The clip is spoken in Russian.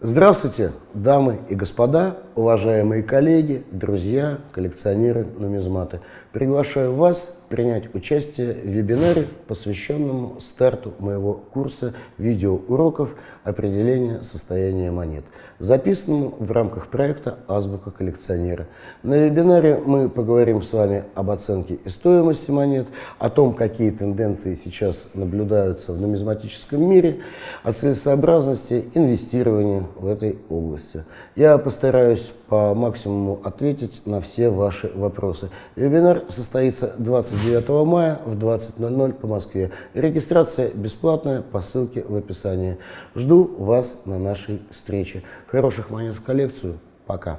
Здравствуйте, дамы и господа, уважаемые коллеги, друзья, коллекционеры, нумизматы. Приглашаю вас принять участие в вебинаре, посвященному старту моего курса видеоуроков определения состояния монет, записанному в рамках проекта «Азбука коллекционера». На вебинаре мы поговорим с вами об оценке и стоимости монет, о том, какие тенденции сейчас наблюдаются в нумизматическом мире, о целесообразности инвестирования в этой области. Я постараюсь по максимуму ответить на все ваши вопросы. Вебинар состоится 29 мая в 20.00 по Москве. Регистрация бесплатная по ссылке в описании. Жду вас на нашей встрече. Хороших монет в коллекцию. Пока.